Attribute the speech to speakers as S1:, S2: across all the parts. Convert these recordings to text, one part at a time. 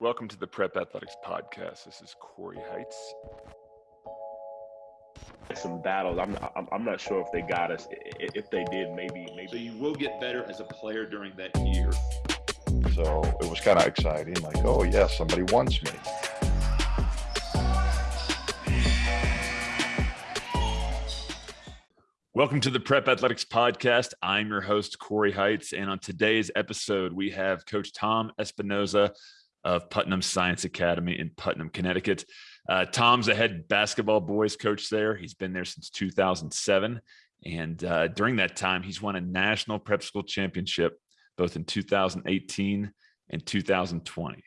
S1: Welcome to the Prep Athletics Podcast. This is Corey Heights.
S2: Some battles. I'm not, I'm not sure if they got us. If they did, maybe maybe.
S3: So you will get better as a player during that year.
S4: So it was kind of exciting. Like, oh yeah, somebody wants me.
S1: Welcome to the Prep Athletics Podcast. I'm your host, Corey Heights. And on today's episode, we have Coach Tom Espinosa of Putnam Science Academy in Putnam, Connecticut. Uh, Tom's a head basketball boys coach there. He's been there since 2007. And uh, during that time, he's won a national prep school championship both in 2018 and 2020.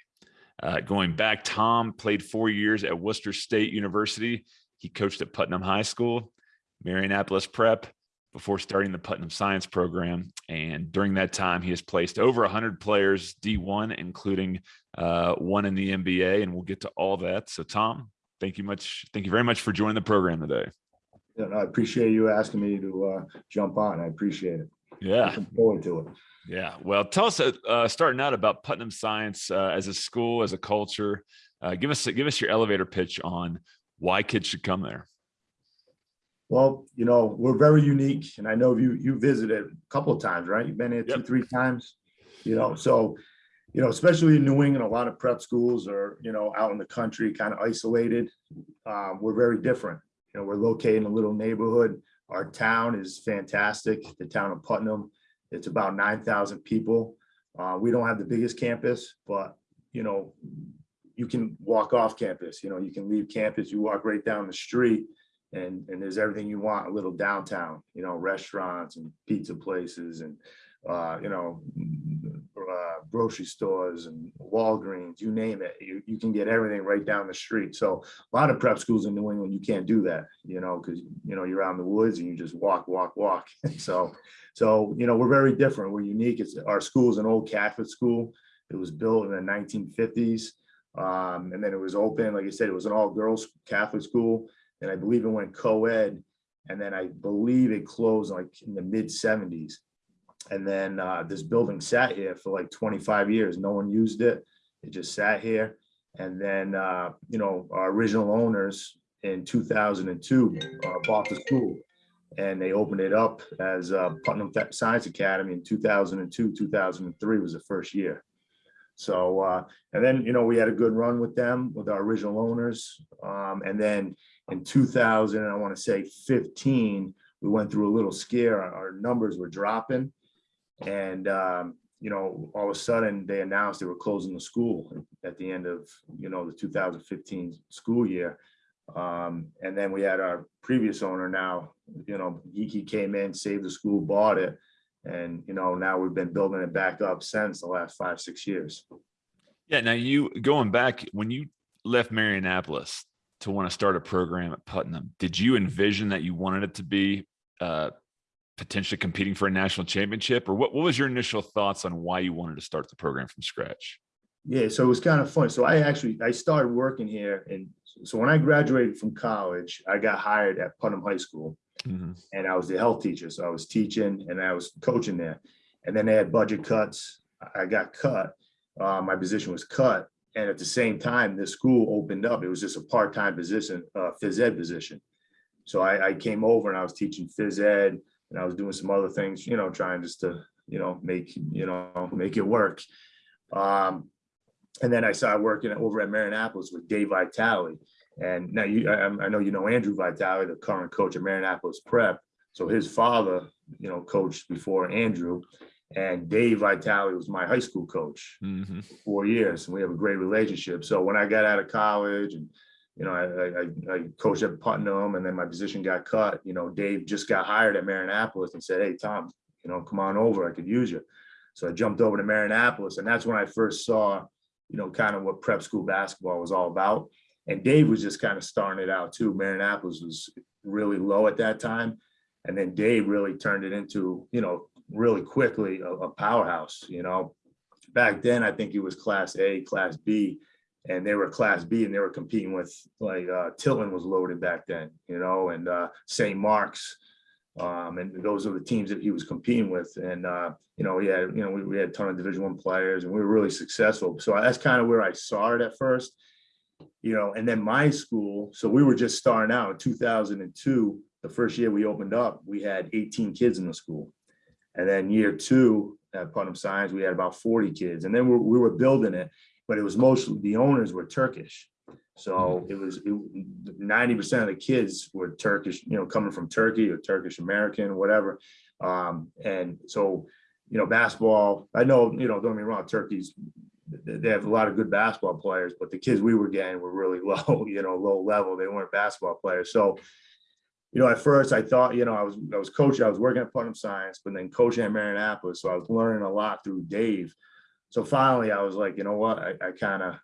S1: Uh, going back, Tom played four years at Worcester State University. He coached at Putnam High School Marianapolis Prep before starting the Putnam Science program. And during that time, he has placed over 100 players D1, including uh, one in the NBA. And we'll get to all that. So, Tom, thank you much. Thank you very much for joining the program today.
S5: Yeah, I appreciate you asking me to uh, jump on. I appreciate it.
S1: Yeah.
S5: Looking forward to it.
S1: Yeah. Well, tell us, uh, starting out about Putnam Science uh, as a school, as a culture. Uh, give us give us your elevator pitch on why kids should come there.
S5: Well, you know, we're very unique, and I know you you visited a couple of times, right? You've been here
S1: Yep.
S5: two, three times. You know, so you know, especially in New England, a lot of prep schools are you know out in the country, kind of isolated. Um, we're very different. You know, we're located in a little neighborhood. Our town is fantastic. The town of Putnam. It's about nine thousand people. Uh, we don't have the biggest campus, but you know, you can walk off campus. You know, you can leave campus. You walk right down the street and and there's everything you want a little downtown you know restaurants and pizza places and uh you know uh, grocery stores and walgreens you name it you, you can get everything right down the street. So a lot of prep schools in new england you can't do that you know because you know you're out in the woods and you just walk walk walk. So so you know we're very different we're unique it's our school is an old catholic school. It was built in the 1950s um, and then it was open like i said it was an all girls catholic school and I believe it went co-ed, and then I believe it closed like in the mid seventies. And then uh, this building sat here for like 25 years. No one used it. It just sat here. And then, uh, you know, our original owners in 2002 uh, bought the school and they opened it up as uh, Putnam Science Academy in 2002, 2003 was the first year. So, uh, and then, you know, we had a good run with them, with our original owners. Um, and then in 2000, I want to say 15, we went through a little scare. Our numbers were dropping. And, um, you know, all of a sudden they announced they were closing the school at the end of, you know, the 2015 school year. Um, and then we had our previous owner now, you know, he came in, saved the school, bought it. And, you know, now we've been building it back up since the last five, six years.
S1: Yeah. Now, you going back when you left Marianapolis to want to start a program at Putnam, did you envision that you wanted it to be uh, potentially competing for a national championship, or what, what was your initial thoughts on why you wanted to start the program from scratch?
S5: Yeah, so it was kind of fun. So I actually I started working here, and so when I graduated from college, I got hired at Putnam High School,
S1: Mhm.
S5: and I was the health teacher. So I was teaching and I was coaching there. And then they had budget cuts. I got cut. Uh, my position was cut. And at the same time, this school opened up. It was just a part-time position, uh, phys ed position. So I, I came over and I was teaching phys ed and I was doing some other things, you know, trying just to, you know, make, you know, make it work. Um, and then I started working over at Marianapolis with Dave Vitale. And now you, I, I know you know Andrew Vitale, the current coach at Marianapolis Prep. So his father, you know, coached before Andrew, and Dave Vitale was my high school coach
S1: Mhm.
S5: for four years, and we have a great relationship. So when I got out of college, and you know, I, I, I coached at Putnam, and then my position got cut. You know, Dave just got hired at Marianapolis and said, "Hey, Tom, you know, come on over. I could use you." So I jumped over to Marianapolis, and that's when I first saw, you know, kind of what prep school basketball was all about. And Dave was just kind of starting it out too. Marianapolis was really low at that time. And then Dave really turned it into, you know, really quickly a, a powerhouse, you know. Back then, I think it was class A, class B, and they were class B and they were competing with like uh Tilton was loaded back then, you know, and uh St. Mark's, Um, and those are the teams that he was competing with. And, uh, you know, yeah, you know, we, we had a ton of division one players and we were really successful. So that's kind of where I saw it at first, you know, and then my school, so we were just starting out in two thousand and two, the first year we opened up, we had eighteen kids in the school. And then year two at Putnam Science, we had about forty kids and then we, we were building it, but it was mostly, the owners were Turkish. So it was ninety percent of the kids were Turkish, you know, coming from Turkey or Turkish American, whatever. Um, and so, you know, basketball, I know, you know, don't get me wrong, Turkey's, they have a lot of good basketball players, but the kids we were getting were really low, you know, low level. They weren't basketball players. So, you know, at first I thought, you know, I was, I was coaching, I was working at Putnam Science, but then coaching at Marianapolis. So I was learning a lot through Dave. So finally I was like, you know what, I, I kind of,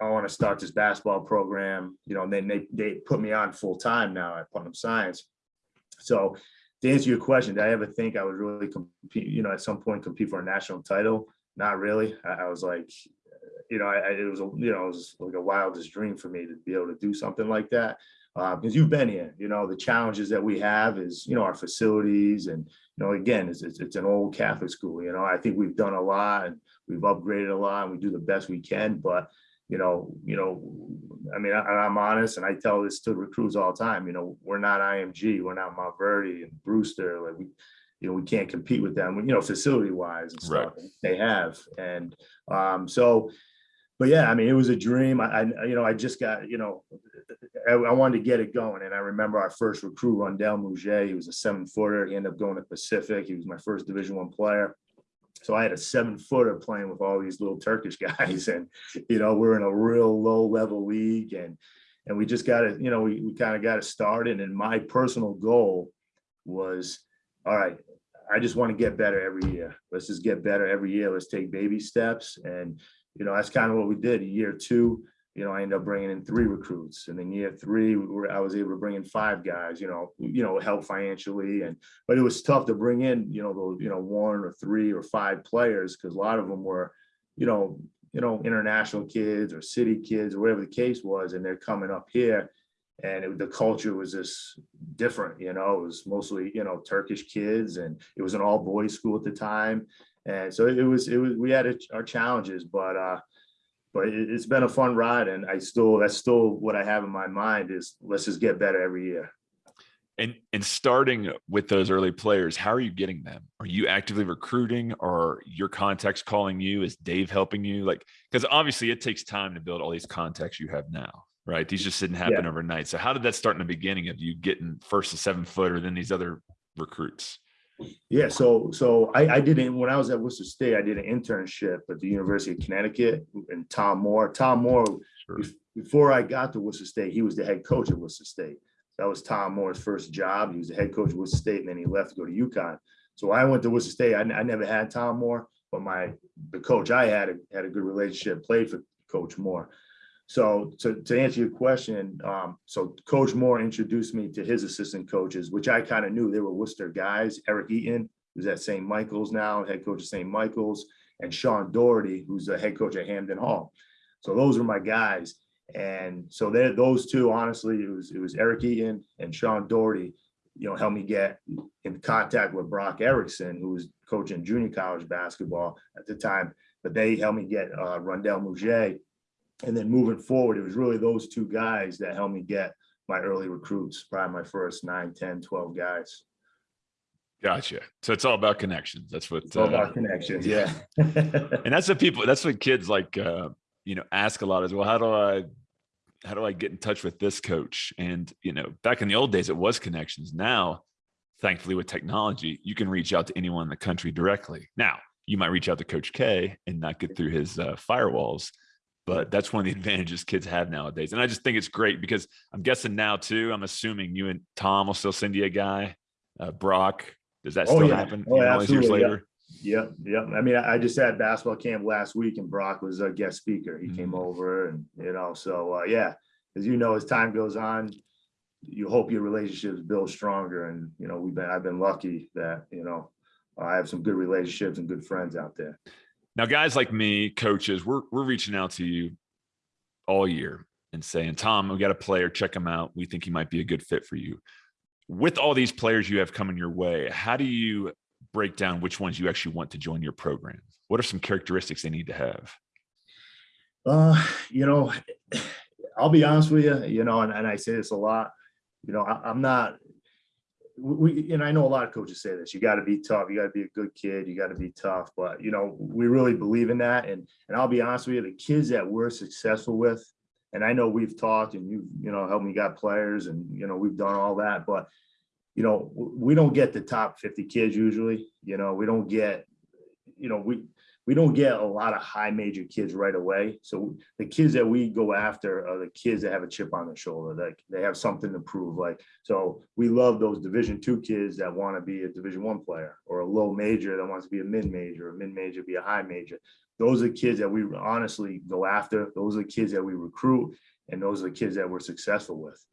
S5: I want to start this basketball program, you know, and then they, they put me on full time now at Putnam Science. So to answer your question, did I ever think I would really compete, you know, at some point compete for a national title? Not really. I, I was like, you know, I, it was, a you know, it was like a wildest dream for me to be able to do something like that. Uh, because you've been here, you know, the challenges that we have is, you know, our facilities and, you know, again, it's, it's, it's an old Catholic school, you know, I think we've done a lot and we've upgraded a lot and we do the best we can, but you know, you know, I mean, I, I'm honest, and I tell this to recruits all the time. You know, we're not IMG, we're not Montverde and Brewster. Like we, you know, we can't compete with them. You know, facility wise and stuff. They have, and um, so, but yeah, I mean, it was a dream. I, I you know, I just got, you know, I, I wanted to get it going, and I remember our first recruit, Rondell Mouget. He was a seven footer. He ended up going to Pacific. He was my first Division One player. So I had a seven footer playing with all these little Turkish guys and, you know, we're in a real low level league and, and we just got it, you know, we, we kind of got it started. And my personal goal was, all right, I just want to get better every year. Let's just get better every year. Let's take baby steps. And, you know, that's kind of what we did. Year two, you know, I ended up bringing in three recruits, and then year three, we were, I was able to bring in five guys. You know, you know, help financially, and but it was tough to bring in, you know, those, you know, one or three or five players because a lot of them were, you know, you know, international kids or city kids or whatever the case was, and they're coming up here, and it, the culture was just different. You know, it was mostly you know Turkish kids, and it was an all boys school at the time, and so it was it was we had our challenges, but. uh but it, has been a fun ride and I still, that's still what I have in my mind is let's just get better every year.
S1: And and starting with those early players, how are you getting them? Are you actively recruiting or your contacts calling you? Is Dave helping you? Like, because obviously it takes time to build all these contacts you have now, right? These just didn't happen yeah. overnight. So how did that start in the beginning of you getting first a seven footer, then these other recruits?
S5: Yeah, so so I, I did it when I was at Worcester State. I did an internship at the University of Connecticut and Tom Moore. Tom Moore, sure. before I got to Worcester State, he was the head coach at Worcester State. That was Tom Moore's first job. He was the head coach at Worcester State, and then he left to go to UConn. So I went to Worcester State. I, I never had Tom Moore, but my the coach I had had a good relationship. Played for Coach Moore. So to, to answer your question, um, so Coach Moore introduced me to his assistant coaches, which I kind of knew they were Worcester guys. Eric Eaton, who's at St. Michael's now, head coach of St. Michael's, and Sean Doherty, who's the head coach at Hamden Hall. So those were my guys. And so those two, honestly, it was it was Eric Eaton and Sean Doherty, you know, helped me get in contact with Brock Erickson, who was coaching junior college basketball at the time. But they helped me get uh, Rondell Mouget, and then moving forward, it was really those two guys that helped me get my early recruits, probably my first 9, 10, 12 guys.
S1: Gotcha. So it's all about connections. That's what
S5: it's all uh, about connections. Yeah.
S1: and that's what people, that's what kids like, uh, you know, ask a lot as well. How do I, how do I get in touch with this coach? And, you know, back in the old days, it was connections. Now, thankfully with technology, you can reach out to anyone in the country directly. Now you might reach out to coach K and not get through his uh, firewalls, but that's one of the advantages kids have nowadays. And I just think it's great because I'm guessing now too, I'm assuming you and Tom will still send you a guy, uh, Brock. Does that oh, still yeah. happen?
S5: Oh, all these years later? Yeah. yeah. I mean, I just had basketball camp last week and Brock was a guest speaker. He mm -hmm. came over and, you know, so uh, yeah, as you know, as time goes on, you hope your relationships build stronger. And, you know, we've been, I've been lucky that, you know, I have some good relationships and good friends out there.
S1: Now, guys like me, coaches, we're we're reaching out to you all year and saying, Tom, we got a player, check him out. We think he might be a good fit for you. with all these players you have coming your way, how do you break down which ones you actually want to join your program? What are some characteristics they need to have?
S5: Uh, you know, I'll be honest with you, you know, and, and I say this a lot, you know, I, I'm not, we, and I know a lot of coaches say this, you gotta be tough, you gotta be a good kid, you gotta be tough, but you know, we really believe in that. And, and I'll be honest with you, the kids that we're successful with, and I know we've talked and you, you know, helped me got players and, you know, we've done all that, but you know, we don't get the top 50 kids usually, you know, we don't get, you know, we, we don't get a lot of high major kids right away. So the kids that we go after are the kids that have a chip on their shoulder, that they have something to prove. Like, so we love those division two kids that want to be a division one player or a low major that wants to be a mid major, a mid major be a high major. Those are the kids that we honestly go after. Those are the kids that we recruit and those are the kids that we're successful with.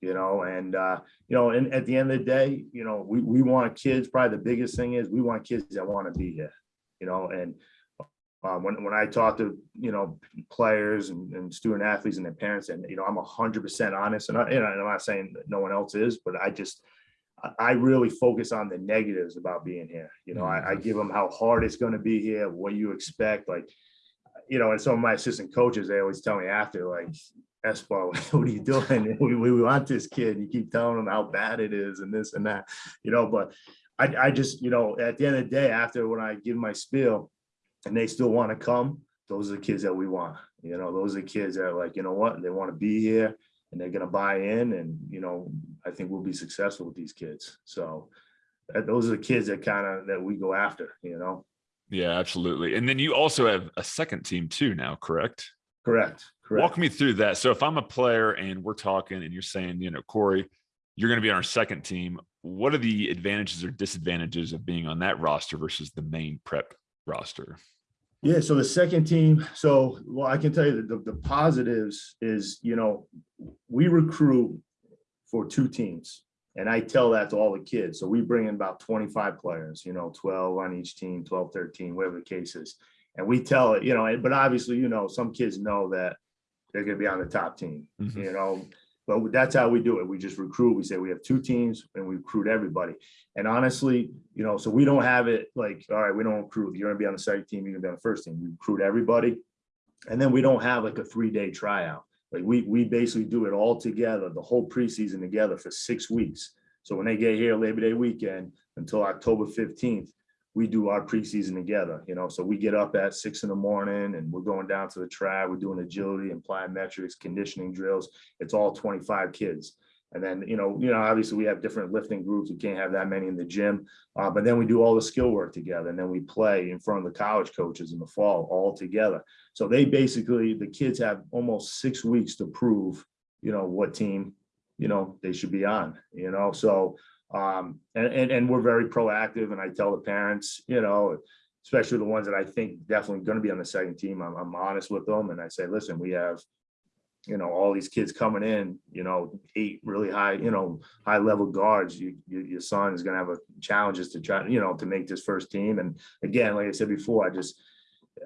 S5: You know, and uh, you know, and at the end of the day, you know, we, we want kids, probably the biggest thing is we want kids that want to be here, you know, and um, when, when I talk to, you know, players and, and student athletes and their parents, and, you know, I'm hundred percent honest, and I, and I'm not saying that no one else is, but I just, I, really focus on the negatives about being here. You know, I, I give them how hard it's gonna be here, what you expect, like, you know, and some of my assistant coaches, they always tell me after, like, Espo, what are you doing? We, we want this kid. You keep telling them how bad it is and this and that, you know, but I, I just, you know, at the end of the day, after when I give my spiel, and they still want to come, those are the kids that we want. You know, those are the kids that are like, you know what, they want to be here and they're gonna buy in and, you know, I think we'll be successful with these kids. So those are the kids that kind of, that we go after, you know?
S1: Yeah, absolutely. And then you also have a second team too now, correct?
S5: Correct, correct.
S1: Walk me through that. So if I'm a player and we're talking and you're saying, you know, Corey, you're going to be on our second team. What are the advantages or disadvantages of being on that roster versus the main prep roster?
S5: Yeah, so the second team, so well, I can tell you that the, the positives is, you know, we recruit for two teams. And I tell that to all the kids. So we bring in about 25 players, you know, 12 on each team, 12, 13, whatever the case is. And we tell it, you know, but obviously, you know, some kids know that they're gonna be on the top team,
S1: Mhm.
S5: you know. But that's how we do it. We just recruit. We say we have two teams and we recruit everybody. And honestly, you know, so we don't have it like, all right, we don't recruit. You're gonna be on the second team, you're gonna be on the first team. We recruit everybody. And then we don't have like a three-day tryout. Like we, we basically do it all together, the whole preseason together for six weeks. So when they get here Labor Day weekend until October fifteenth, we do our preseason together, you know, so we get up at six in the morning and we're going down to the track, we're doing agility and plyometrics, conditioning drills. It's all twenty-five kids. And then, you know, you know, obviously we have different lifting groups. We can't have that many in the gym. Uh, but then we do all the skill work together and then we play in front of the college coaches in the fall all together. So they basically, the kids have almost six weeks to prove, you know, what team, you know, they should be on, you know, so. Um, and, and, and we're very proactive and I tell the parents, you know, especially the ones that I think definitely gonna be on the second team, I'm, I'm honest with them and I say, listen, we have. You know, all these kids coming in, you know, eight really high, you know, high level guards, you, you, your son is gonna have a challenges to try, you know, to make this first team. And again, like I said before, I just.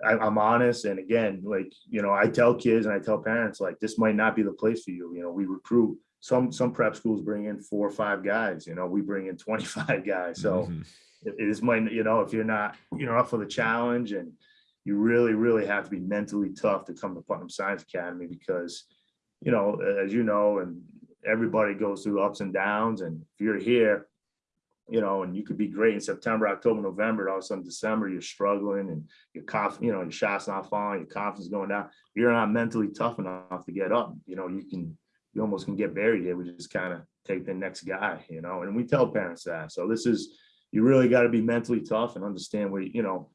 S5: I, I'm honest, and again, like, you know, I tell kids and I tell parents, like, this might not be the place for you, you know, we recruit. Some, some prep schools bring in four or five guys, you know, we bring in twenty-five guys, so
S1: Mhm.
S5: it it is might, you know, if you're not, you know, up for the challenge and you really, really have to be mentally tough to come to Putnam Science Academy because, you know, as you know, and everybody goes through ups and downs, and if you're here, you know, and you could be great in September, October, November, and all of a sudden December, you're struggling and your cough, you know, your shot's not falling, your confidence going down. You're not mentally tough enough to get up, you know, you can, you almost can get buried here. We just kind of take the next guy, you know, and we tell parents that. So this is, you really got to be mentally tough and understand where, you know,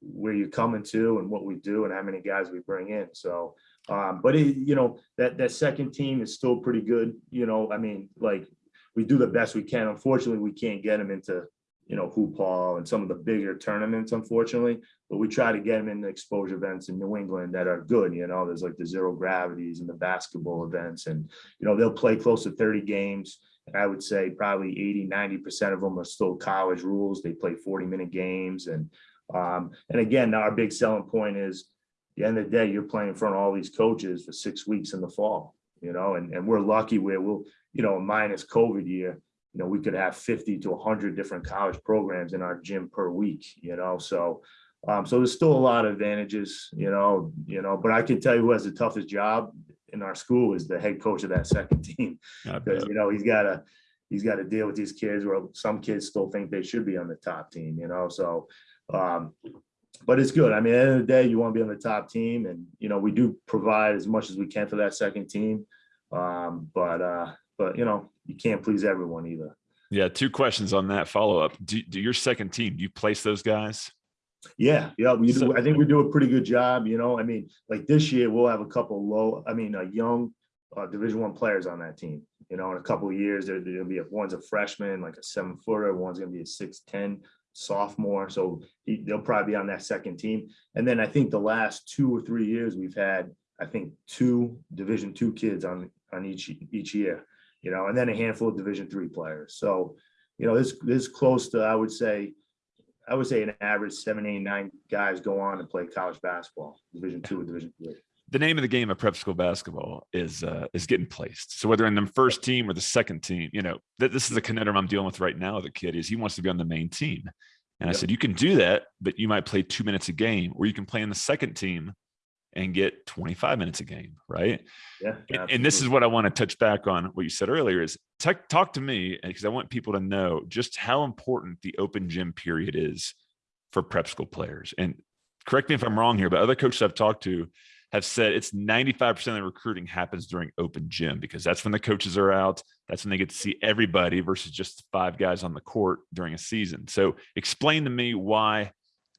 S5: where you're coming to and what we do and how many guys we bring in. So, um, but it, you know, that, that second team is still pretty good, you know, I mean, like, we do the best we can. Unfortunately, we can't get them into, you know, hoop hall and some of the bigger tournaments, unfortunately. But we try to get them in the exposure events in New England that are good, you know, there's like the zero gravities and the basketball events and, you know, they'll play close to thirty games. And I would say probably 80, 90 percent of them are still college rules. They play forty minute games and, um, and again, our big selling point is the end of the day, you're playing in front of all these coaches for six weeks in the fall, you know, and, and we're lucky where we'll, you know, minus COVID year, you know, we could have fifty to hundred different college programs in our gym per week, you know, so. Um, so there's still a lot of advantages, you know, you know, but I can tell you who has the toughest job in our school is the head coach of that second team. Because, you know, he's gotta, he's gotta deal with these kids where some kids still think they should be on the top team, you know, so. Um, but it's good. I mean, at the end of the day, you want to be on the top team and, you know, we do provide as much as we can for that second team. Um, but, uh, but you know, you can't please everyone either.
S1: Yeah, two questions on that follow up. Do, do your second team, do you place those guys?
S5: Yeah, yeah, we do. I think we do a pretty good job, you know, I mean, like this year, we'll have a couple low, I mean, uh, young uh, Division One players on that team. You know, in a couple of years, there, there'll be, a one's a freshman, like a seven footer, one's gonna be a six, ten sophomore, so he, they'll probably be on that second team. And then I think the last two or three years, we've had, I think, two Division Two kids on, on each, each year. You know, and then a handful of Division Three players. So, you know, this, this close to, I would say, I would say an average seven, eight, nine guys go on and play college basketball, Division Two or Division Three.
S1: The name of the game of prep school basketball is uh, is getting placed. So whether in the first team or the second team, you know, th- this is the conundrum I'm dealing with right now. with The kid is he wants to be on the main team, and I said you can do that, but you might play two minutes a game, or you can play in the second team and get 25 minutes a game, right?
S5: Yeah.
S1: And- and this is what I want to touch back on what you said earlier is tech, talk to me because I want people to know just how important the open gym period is for prep school players. And correct me if I'm wrong here, but other coaches I've talked to have said it's 95% of the recruiting happens during open gym because that's when the coaches are out. That's when they get to see everybody versus just five guys on the court during a season. So explain to me why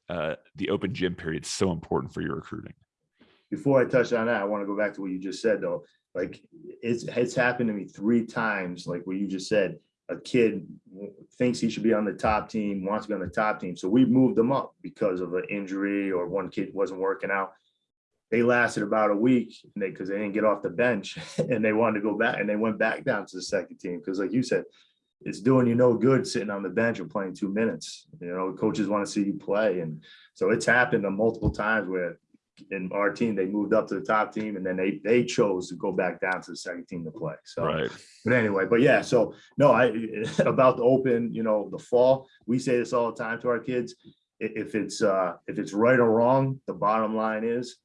S1: uh, the open gym period is so important for your recruiting.
S5: Before I touch on that, I want to go back to what you just said though. Like it's, it's happened to me three times, like what you just said. A kid thinks he should be on the top team, wants to be on the top team. So we moved them up because of an injury or one kid wasn't working out. They lasted about a week and they, because they didn't get off the bench and they wanted to go back and they went back down to the second team. Because like you said, it's doing you no good sitting on the bench or playing two minutes. You know, coaches want to see you play. And so it's happened multiple times where in our team, they moved up to the top team and then they, they chose to go back down to the second team to play. So,
S1: Right.
S5: but anyway, but yeah, so no, I, about the open, you know, the fall, we say this all the time to our kids. If it's, uh, if it's right or wrong, the bottom line is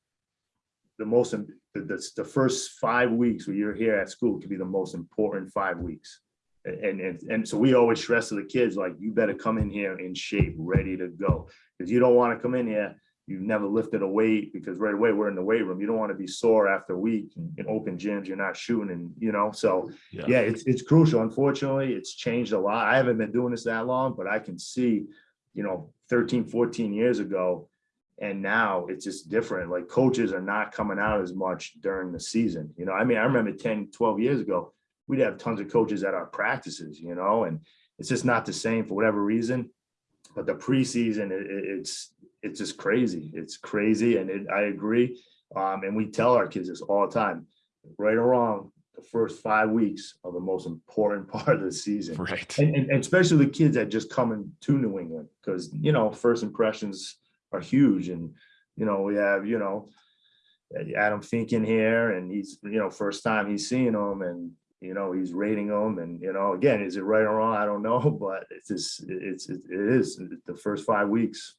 S5: the most, the, the, the first five weeks when you're here at school could be the most important five weeks. And, and, and so we always stress to the kids, like, you better come in here in shape, ready to go. Because you don't want to come in here, you've never lifted a weight, because right away, we're in the weight room. You don't want to be sore after a week in open gyms, you're not shooting and, you know, so yeah, it's, it's crucial. Unfortunately, it's changed a lot. I haven't been doing this that long, but I can see, you know, 13, 14 years ago. And now it's just different. Like coaches are not coming out as much during the season. You know, I mean, I remember 10, 12 years ago, we'd have tons of coaches at our practices, you know, and it's just not the same for whatever reason. But the preseason, it- it's, it's just crazy. It's crazy. And it, I agree. Um, and we tell our kids this all the time, right or wrong, the first five weeks are the most important part of the season.
S1: Right.
S5: And, and, and especially the kids that just coming to New England, because, you know, first impressions are huge and, you know, we have, you know, Adam Finken here and he's, you know, first time he's seeing them and, you know, he's rating them and, you know, again, is it right or wrong? I don't know, but it's just, it's, it is the first five weeks.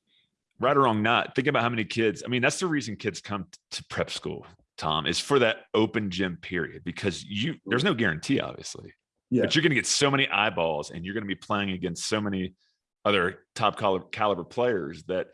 S1: Right or wrong not think about how many kids i mean that's the reason kids come to prep school tom is for that open gym period because you there's no guarantee obviously
S5: Yeah.
S1: but you're going to get so many eyeballs and you're going to be playing against so many other top caliber, caliber players that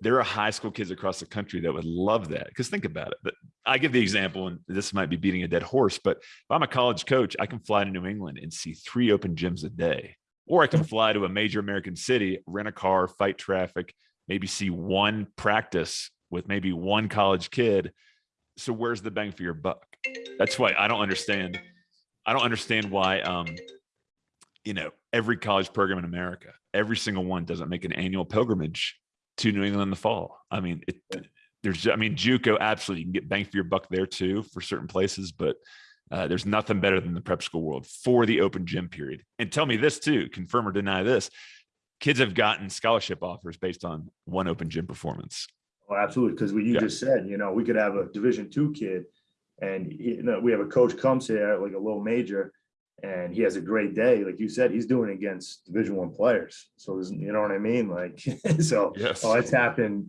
S1: there are high school kids across the country that would love that because think about it i give the example and this might be beating a dead horse but if i'm a college coach i can fly to new england and see three open gyms a day or i can fly to a major american city rent a car fight traffic maybe see one practice with maybe one college kid. So where's the bang for your buck? That's why I don't understand. I don't understand why um you know every college program in America, every single one doesn't make an annual pilgrimage to New England in the fall. I mean, it there's I mean JUCO absolutely you can get bang for your buck there too for certain places, but uh, there's nothing better than the prep school world for the open gym period. And tell me this too, confirm or deny this kids have gotten scholarship offers based on one open gym performance.
S5: Oh, absolutely. Because what you
S1: Yeah.
S5: just said, you know, we could have a Division two kid, and he- you know, we have a coach comes here like a little major, and he has a great day, like you said, he's doing against Division One players. So you know what I mean? Like, so
S1: Yes.
S5: oh, it's happened.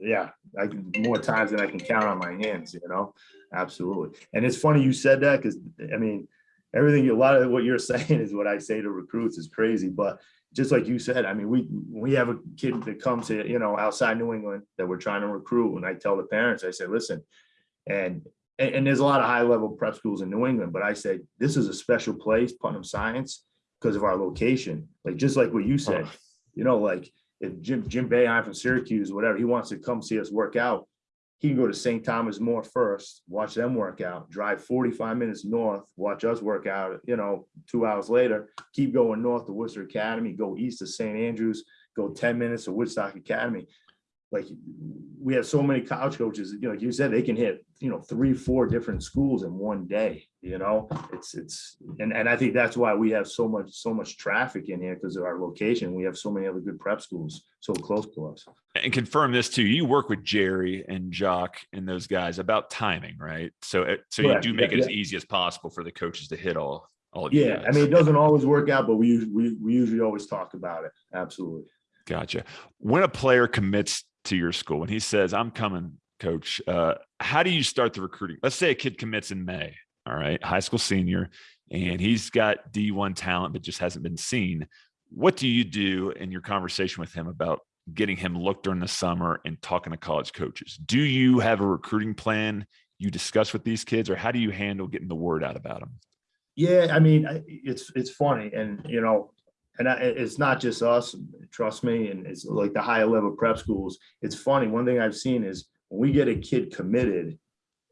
S5: Yeah, I can more times than I can count on my hands. You know, absolutely. And it's funny you said that because I mean, everything a lot of what you're saying is what I say to recruits is crazy, but just like you said, I mean, we we have a kid that comes to you know outside New England that we're trying to recruit, and I tell the parents, I say, listen, and and, and there's a lot of high level prep schools in New England, but I say this is a special place, Putnam Science, because of our location. Like just like what you said, you know, like if Jim Jim Boeheim from Syracuse, whatever, he wants to come see us work out, he can go to St. Thomas More first, watch them work out, drive 45 minutes north, watch us work out, you know, two hours later, keep going north to Worcester Academy, go east to St. Andrews, go 10 minutes to Woodstock Academy. Like we have so many college coaches, you know, like you said, they can hit, you know, three, four different schools in one day, you know, it's, it's, and, and I think that's why we have so much, so much traffic in here because of our location. We have so many other good prep schools so close to us.
S1: and confirm this too. You work with Jerry and Jock and those guys about timing, right? So, it- so you do make
S5: Yeah,
S1: it as easy as possible for the coaches to hit all, all.
S5: Yeah, I mean, it doesn't always work out, but we, we, we usually always talk about it. Absolutely.
S1: Gotcha. When a player commits to your school, and he says, I'm coming, coach, uh, how do you start the recruiting? Let's say a kid commits in May, all right, high school senior, and he's got D1 talent, but just hasn't been seen. What do you do in your conversation with him about getting him looked during the summer and talking to college coaches? Do you have a recruiting plan you discuss with these kids, or how do you handle getting the word out about them?
S5: Yeah, I mean, it's, it's funny and, you know, and I, it's not just us, trust me, and it's like the higher level prep schools. It's funny. One thing I've seen is when we get a kid committed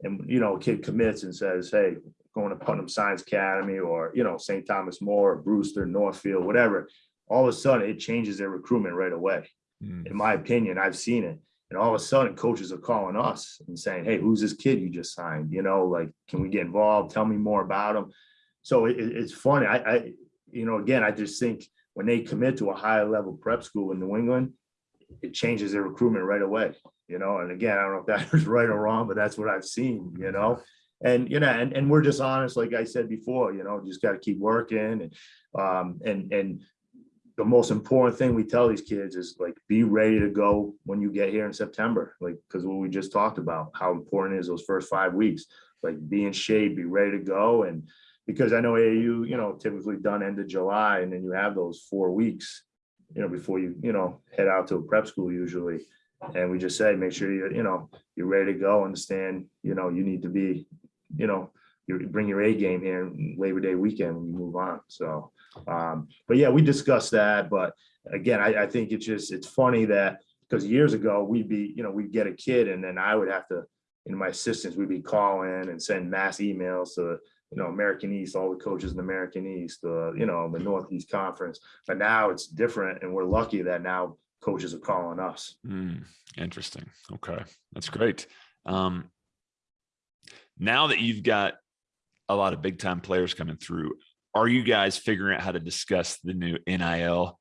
S5: and, you know, a kid commits and says, hey, going to Putnam Science Academy or, you know, St. Thomas More, or Brewster, Northfield, whatever, all of a sudden it changes their recruitment right away.
S1: Mm,
S5: in my opinion, I've seen it. And all of a sudden, coaches are calling us and saying, "Hey, who's this kid you just signed? You know, like, can we get involved? Tell me more about him." So it, it- it's funny. I, I, you know, again, I just think when they commit to a higher level prep school in New England, it changes their recruitment right away. You know, and again, I don't know if that is right or wrong, but that's what I've seen. You know, and you know, and and we're just honest, like I said before. You know, just got to keep working and um and and the most important thing we tell these kids is like be ready to go when you get here in September, like because what we just talked about, how important is those first five weeks, like be in shape, be ready to go, and because I know AAU, you know, typically done end of July, and then you have those four weeks, you know, before you you know head out to a prep school usually, and we just say make sure you you know you're ready to go, understand, you know, you need to be, you know, you bring your A game here Labor Day weekend when you move on, so. Um, but yeah, we discussed that, but again, I, I think it's just, it's funny that, because years ago, we'd be, you know, we'd get a kid and then I would have to, you know, my assistants, would be calling and send mass emails to, you know, American East, all the coaches in the American East, uh, you know, the Northeast Conference. But now it's different and we're lucky that now coaches are calling us.
S1: Mm, interesting. Okay, that's great. Um, now that you've got a lot of big time players coming through, are you guys figuring out how to discuss the new NIL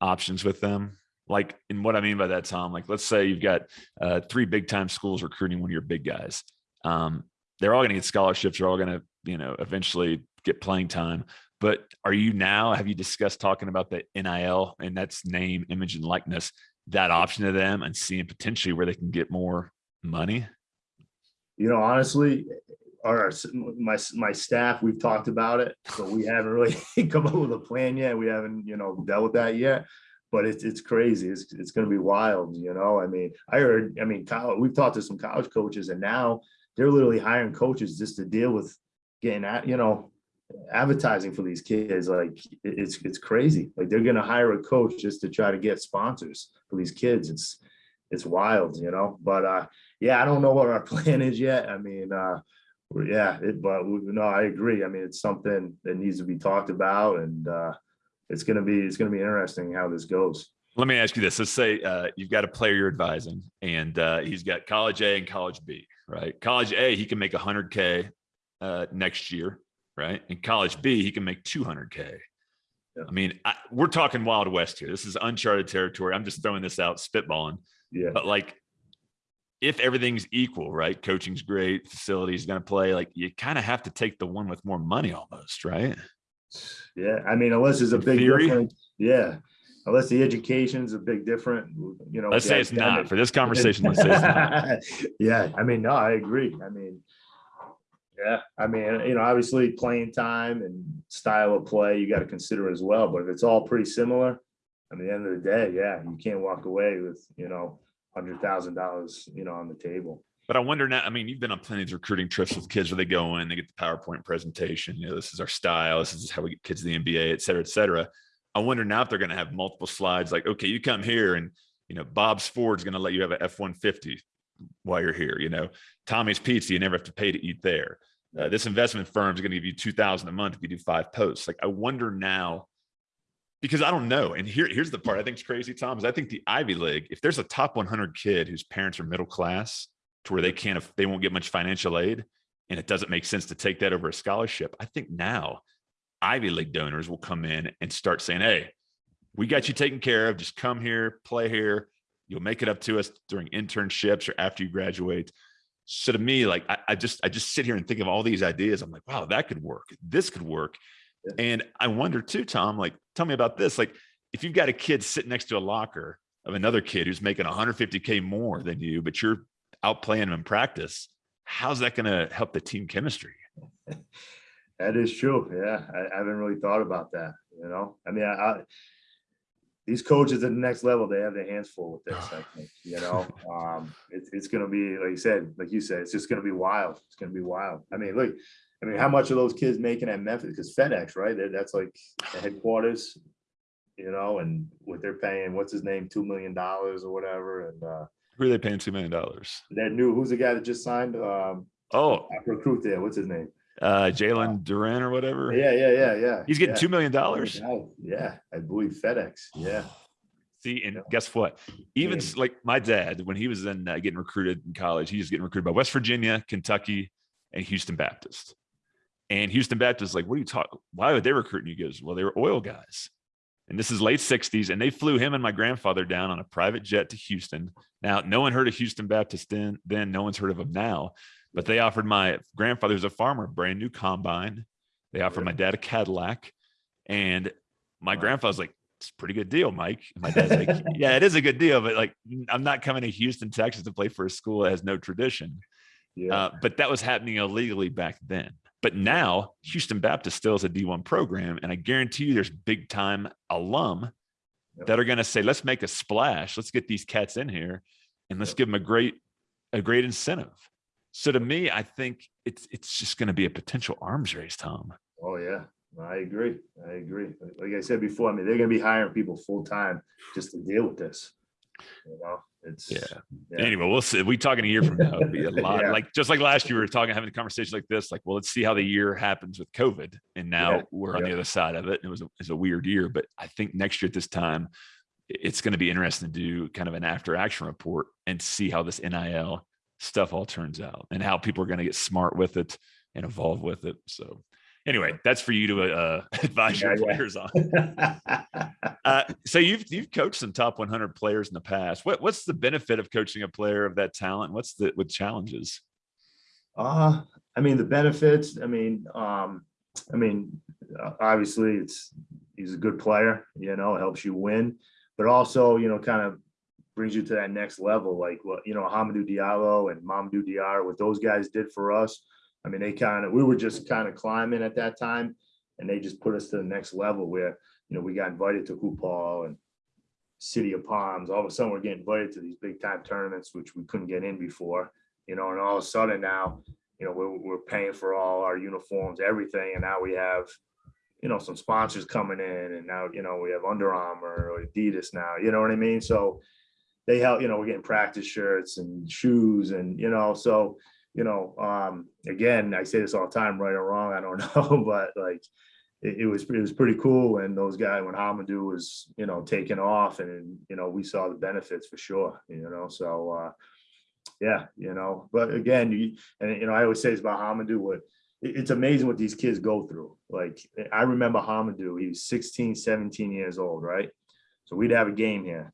S1: options with them? Like, and what I mean by that, Tom, like, let's say you've got uh, three big time schools recruiting one of your big guys. Um, they're all going to get scholarships. They're all going to, you know, eventually get playing time. But are you now, have you discussed talking about the NIL and that's name, image, and likeness, that option to them and seeing potentially where they can get more money?
S5: You know, honestly, our, my, my staff, we've talked about it, but we haven't really come up with a plan yet. We haven't, you know, dealt with that yet. But it's, it's crazy. It's, it's gonna be wild, you know? I mean, I heard, I mean, college, we've talked to some college coaches and now they're literally hiring coaches just to deal with getting at, you know, advertising for these kids. Like, it's, it's crazy. Like, they're gonna hire a coach just to try to get sponsors for these kids. It's, it's wild, you know? But, uh, yeah, I don't know what our plan is yet. I mean, uh, yeah, it, but no, I agree. I mean, it's something that needs to be talked about and, uh, it's gonna be, it's gonna be interesting how this goes.
S1: Let me ask you this. Let's say uh, you've got a player you're advising and uh, he's got college A and college B, right? College A, he can make 100K uh, next year, right? In college B, he can make 200K.
S5: Yeah.
S1: I mean, I, we're talking Wild West here. This is uncharted territory. I'm just throwing this out, spitballing.
S5: Yeah,
S1: But like, if everything's equal, right? Coaching's great, facility's going to play. Like you kind of have to take the one with more money, almost, right?
S5: Yeah, I mean, unless there's a
S1: In
S5: big
S1: theory?
S5: difference, yeah. Unless the education's a big different, you know.
S1: Let's say it's not for this conversation. Let's say it's not.
S5: Yeah, I mean, no, I agree. I mean, yeah, I mean, you know, obviously playing time and style of play, you got to consider as well. But if it's all pretty similar, I mean, at the end of the day, yeah, you can't walk away with, you know, hundred thousand dollars, you know, on the table.
S1: But I wonder now. I mean, you've been on plenty of recruiting trips with kids where they go in, they get the PowerPoint presentation. You know, this is our style. This is how we get kids to the NBA, et cetera, et cetera. I wonder now if they're going to have multiple slides. Like, okay, you come here, and you know, Bob's Ford's going to let you have a F one fifty while you're here. You know, Tommy's Pizza, you never have to pay to eat there. Uh, this investment firm is going to give you two thousand a month if you do five posts. Like, I wonder now because I don't know. And here, here's the part I think is crazy, Tom, is I think the Ivy League, if there's a top 100 kid whose parents are middle class to where they can't, they won't get much financial aid, and it doesn't make sense to take that over a scholarship. I think now Ivy League donors will come in and start saying, Hey, we got you taken care of. Just come here, play here. You'll make it up to us during internships or after you graduate. So to me, like I, I just I just sit here and think of all these ideas. I'm like, wow, that could work. This could work.
S5: Yeah.
S1: And I wonder too, Tom, like, tell me about this. Like, if you've got a kid sitting next to a locker of another kid who's making 150K more than you, but you're out playing him in practice, how's that going to help the team chemistry?
S5: That is true. Yeah, I, I haven't really thought about that, you know? I mean, I, I these coaches at the next level, they have their hands full with this, I think, you know? Um, it's, it's gonna be, like you said, like you said, it's just gonna be wild. It's gonna be wild. I mean, look, I mean, how much are those kids making at Memphis? Because FedEx, right? That- That's like the headquarters, you know, and what they're paying, what's his name, two million dollars or whatever, and uh
S1: Who are they paying $2 million?
S5: that new, who's the guy that just signed? Um,
S1: Oh,
S5: recruit there, what's his name?
S1: Uh, Jalen Duren or whatever.
S5: Yeah, yeah, yeah, yeah.
S1: He's getting
S5: yeah.
S1: $2 million.
S5: Yeah, I believe FedEx. Yeah.
S1: See, and guess what? Even
S5: Yeah.
S1: like my dad, when he was in uh, getting recruited in college, he was getting recruited by West Virginia, Kentucky, and Houston Baptist. And Houston Baptist, is like, what are you talking? Why would they recruit you? He goes, well, they were oil guys. And this is late 60s. And they flew him and my grandfather down on a private jet to Houston. Now, no one heard of Houston Baptist then, then no one's heard of them now. But they offered my grandfather, who's a farmer, a brand new combine. They offered my dad a Cadillac. And my
S5: Wow.
S1: grandfather's like, it's a pretty good deal, Mike. And my dad's like, yeah, it is a good deal, but like, I'm not coming to Houston, Texas to play for a school that has no tradition.
S5: Yeah.
S1: Uh, but that was happening illegally back then. But now Houston Baptist still is a D1 program. And I guarantee you there's big time alum
S5: Yep.
S1: that are going to say, let's make a splash. Let's get these cats in here and let's
S5: Yep.
S1: give them a great, a great incentive. So to me, I think it's, it's just going to be a potential arms race, Tom.
S5: Oh, yeah. I agree. I agree. Like- I said before, I mean, they're gonna be hiring people full time just to deal with this. You know, it's.
S1: Yeah.
S5: yeah.
S1: Anyway, we'll see. We talking a year from now. It'll be a lot.
S5: Yeah.
S1: Like just like last year, we were talking, having a conversation like this. Like, well, let's see how the year happens with COVID. And now
S5: Yeah.
S1: we're on the other side of it. It was a, it's a weird year, but I think next year at this time, it's going to be interesting to do kind of an after action report and see how this NIL stuff all turns out and how people are going to get smart with it and evolve with it. So anyway, that's for you to uh, advise your
S5: Yeah, yeah.
S1: players on. Uh, so you've you've coached some top 100 players in the past. What what's the benefit of coaching a player of that talent? What's the with challenges?
S5: Uh, I mean, the benefits, I mean, um, I mean, uh, obviously it's, he's a good player, you know, helps you win, but also, you know, kind of brings you to that next level, like what, you know, Hamidou Diallo and Mamadou Diarra, what those guys did for us. I mean, they kind of, we were just kind of climbing at that time and they just put us to the next level where, you know, we got invited to Hoop Hall and City of Palms. All of a sudden, we're getting invited to these big time tournaments, which we couldn't get in before you know, and all of a sudden now, you know, we're, we're paying for all our uniforms, everything, and now we have, you know, some sponsors coming in, and now, you know, we have Under Armour or Adidas now, you know what I mean? So they help, you know, we're getting practice shirts and shoes, and you know, so you know, um, again, I say this all the time, right or wrong, I don't know, but like. It, it was, it was pretty cool, and those guys, when Hamidou was, you know, taking off, and, you know, we saw the benefits for sure, you know, so, uh, yeah, you know, but again, you, and you know, I always say it's about Hamidou, what, it- it's amazing what these kids go through. Like, I remember Hamidou, he was 16, 17 years old, right? So we'd have a game here.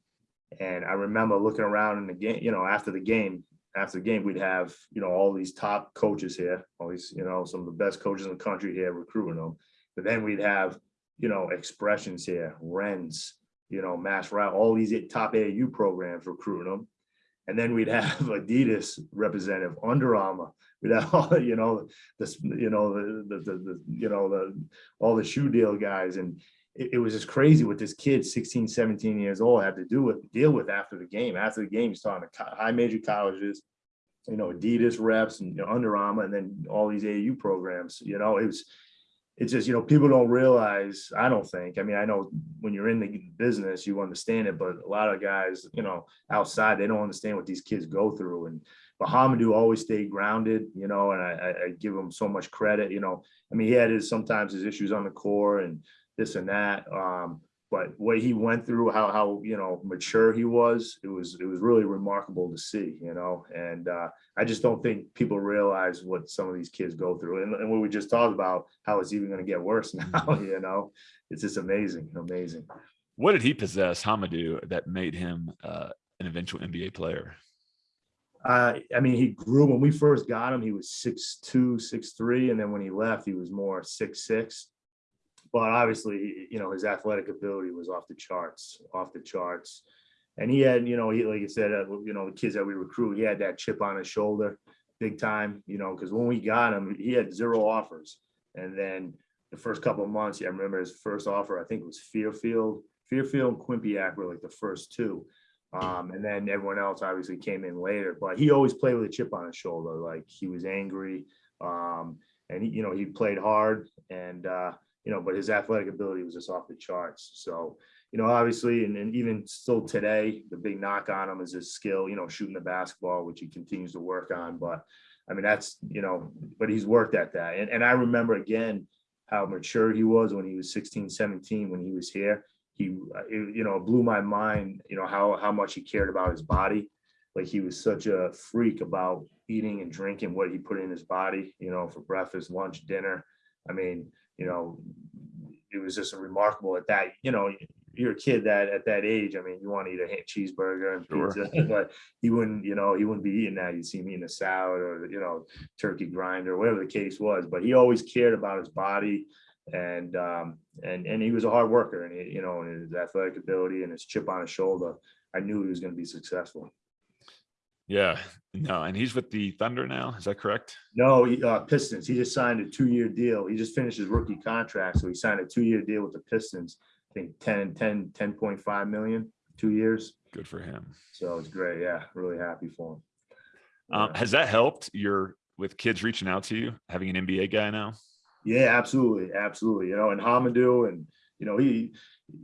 S5: And I remember looking around in the game, you know, after the game, after the game, we'd have, you know, all these top coaches here, all these, you know, some of the best coaches in the country here recruiting them. But then we'd have, you know, expressions here, Ren's, you know, Mass Route, all these top AAU programs recruiting them. And then we'd have Adidas representative, Under Armour, we'd have all, you know, this, you know, the, the, the, the, you know, the, all the shoe deal guys. And it, it was just crazy what this kid, 16, 17 years old, had to do with, deal with after the game. After the game, he's talking to high major colleges, you know, Adidas reps and you know, Under Armour, and then all these AAU programs, you know, it was, it's just, you know, people don't realize, I don't think, I mean, I know when you're in the business, you understand it, but a lot of guys, you know, outside, they don't understand what these kids go through. And Bahamadou always stayed grounded, you know, and I, I, I give him so much credit, you know, I mean, he had his, sometimes his issues on the core and this and that. Um, but what he went through, how, how, you know, mature he was, it was, it was really remarkable to see, you know, and, uh, I just don't think people realize what some of these kids go through. And, and what we just talked about, how it's even going to get worse now, you know, it's just amazing, amazing.
S1: What did he possess, Hamidou, that made him uh, an eventual NBA player?
S5: Uh, I mean, he grew when we first got him, he was six two, six three, and then when he left, he was more six six. But obviously, you know, his athletic ability was off the charts, off the charts. And he had, you know, he like I said, uh, you know, the kids that we recruit, he had that chip on his shoulder, big time. You know, because when we got him, he had zero offers, and then the first couple of months, yeah, I remember his first offer. I think it was Fairfield, Fairfield and Quinnipiac were like the first two. Um, and then everyone else obviously came in later, but he always played with a chip on his shoulder. Like he was angry. Um, and he, you know, he played hard and, uh, you know, but his athletic ability was just off the charts. So, you know, obviously, and, and even still today, the big knock on him is his skill, you know, shooting the basketball, which he continues to work on. But I mean, that's, you know, but he's worked at that. And, and I remember again, how mature he was when he was 16, 17, when he was here he you know blew my mind you know how how much he cared about his body like he was such a freak about eating and drinking what he put in his body you know for breakfast lunch dinner i mean you know it was just remarkable at that you know you're a kid that at that age i mean you want to eat a cheeseburger and pizza sure. but he wouldn't you know he wouldn't be eating that you'd see me in a salad or you know turkey grinder or whatever the case was but he always cared about his body and um, and and he was a hard worker, and he, you know, and his athletic ability and his chip on his shoulder, I knew he was going to be successful.
S1: Yeah, no, and he's with the Thunder now. Is that correct?
S5: No, he, uh, Pistons. He just signed a two-year deal. He just finished his rookie contract, so he signed a two-year deal with the Pistons. I think 10, 10, 10.5 million, two years.
S1: Good for him.
S5: So it's great. Yeah, really happy for him.
S1: Um, has that helped your with kids reaching out to you, having an NBA guy now?
S5: Yeah, absolutely, absolutely. You know, and Hamidou, and you know, he